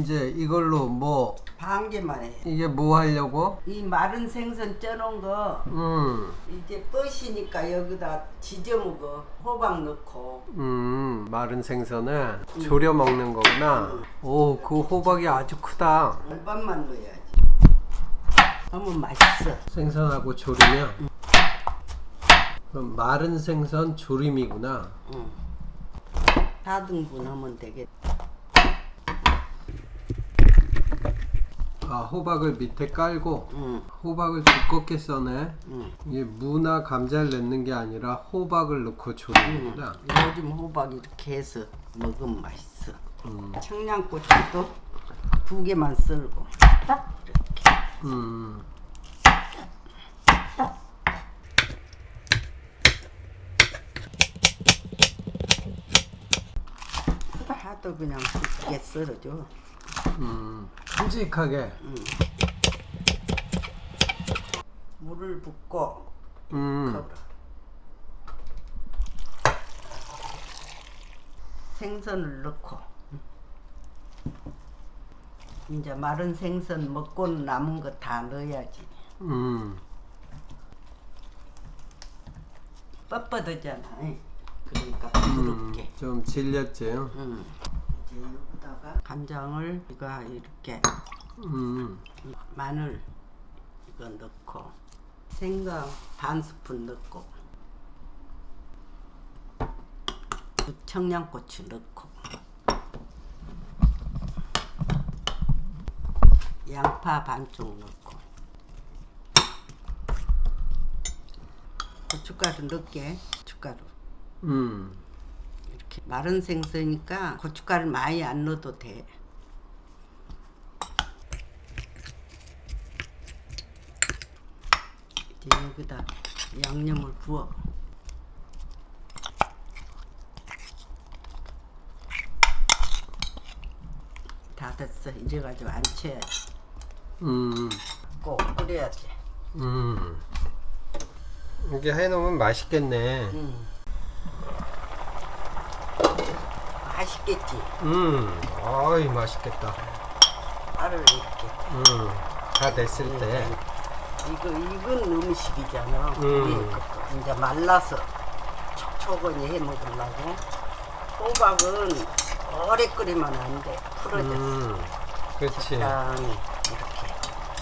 이제 이걸로 뭐 반 개만 해. 이게 뭐 하려고? 이 마른 생선 쪄놓은 거 음, 이제 뻗으니까 여기다 지져 먹어. 호박 넣고. 음, 마른 생선을 졸여 먹는 거구나. 오, 그 호박이 아주 크다. 알밥만 넣어야지. 너무 맛있어. 생선하고 조리면. 그럼 마른 생선 조림이구나. 응. 4등분 하면 되겠다. 아, 호박을 밑에 깔고 응. 호박을 두껍게 써네. 응. 이게 무나 감자를 넣는 게 아니라 호박을 넣고 조리는구나. 요즘 호박 이렇게 해서 먹으면 맛있어. 음, 청양고추도 두 개만 썰고 딱 이렇게. 음, 하도 그냥 굵게 썰어줘. 음, 큼직하게. 물을 붓고 음. 생선을 넣고 이제 마른 생선 먹고 남은 거 다 넣어야지. 음, 뻣뻣하잖아. 그러니까 음, 부드럽게. 좀 질렸지. 음. 여기다가 간장을 이거 이렇게 음, 마늘 이거 넣고 생강 반 스푼 넣고 청양고추 넣고 양파 반쪽 넣고 고춧가루 넣게. 고춧가루. 음, 이렇게 마른 생선이니까 고춧가루 많이 안 넣어도 돼. 이제 여기다 양념을 부어. 다 됐어. 이제 가지고 안 쳐야지. 음, 꼭 끓여야지. 음. 이게 해놓으면 맛있겠네. 음. 맛있겠지. 음, 어이 맛있겠다. 알을 이렇게. 음, 다 됐을 때. 이거 익은 음식이잖아. 음. 이게 이제 말라서 촉촉하게 해 먹으려고. 호박은 오래 끓이면 안 돼. 풀어졌어. 음, 그렇지. 이렇게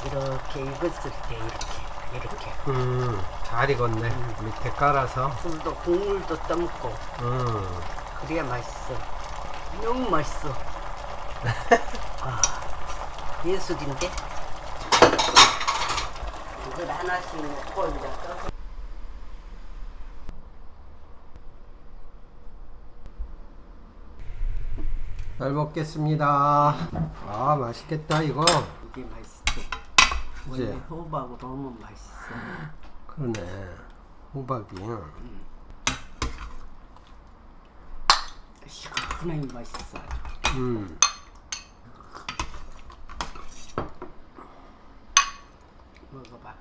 이렇게 익었을 때 이렇게 이렇게 음, 잘 익었네. 밑에 깔아서. 불도 국물도 떠먹고 음, 그래야 맛있어. 너무 맛있어. 아, 예술인데. 이걸 하나씩 넣고 이제 떠서 잘 먹겠습니다. 아, 맛있겠다 이거. 이게. 그치? 원래 호박으로 하면 맛있어. 그러네. 호박이. 시 원하게 맛있어. 음, 먹어봐.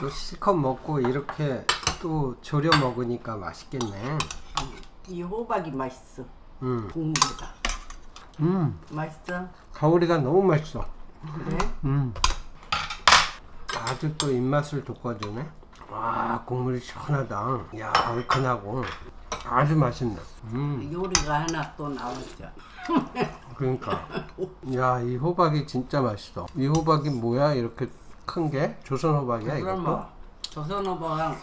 또 실컷 먹고 이렇게 또 졸여 먹으니까 맛있겠네. 이 호박이 맛있어. 음, 국물보다. 음, 맛있어? 가오리가 너무 맛있어. 그래? 음. 아주 또 입맛을 돋궈주네. 와, 국물이 시원하다. 야, 얼큰하고. 아주 맛있네. 음, 요리가 하나 또 나오죠. 그러니까. 야, 이 호박이 진짜 맛있어. 이 호박이 뭐야? 이렇게 큰 게? 조선 호박이야, 이것도? 뭐 조선 호박,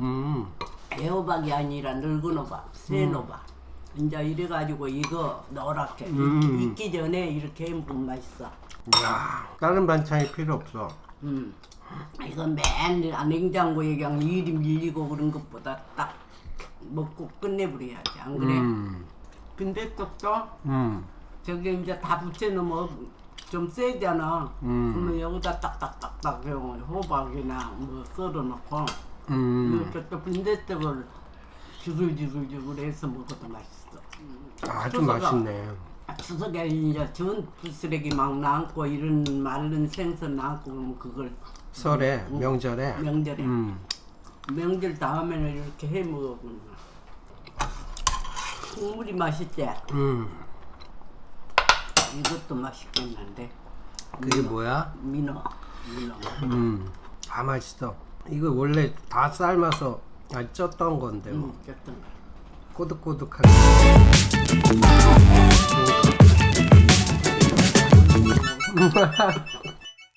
음, 애호박이 아니라 늙은 호박, 센 호박. 이제 이래가지고 이거 노랗게 음. 익기 전에 이렇게 해먹으면 맛있어. 야, 다른 반찬이 필요 없어. 음. 이거 맨날 냉장고에 그냥 일이 밀리고 그런 것보다 딱 먹고 끝내버려야지. 안 그래? 음, 근데 또또 음, 저기 이제 다 붙여놓으면 좀 세잖아. 음. 그러면 여기다 딱딱딱딱 그냥 호박이나 뭐 썰어놓고 음. 이렇게 또 빈대떡을 주글주글주글 해서 먹어도 맛있어. 아주 소스가 맛있네. 추석에 이제 전부 쓰레기 막 남고 이런 마른 생선 남고 그러면 그걸 설에, 명절에. 명절에 음, 명절 다음에는 이렇게 해 먹으면 국물이 맛있지? 음, 이것도 맛있겠는데. 그게 뭐야? 민어. 민어. 음, 다 맛있어. 이거 원래 다 삶아서 아, 쪘던 건데 뭐. 음, 어떤 거. 꼬득꼬득하게.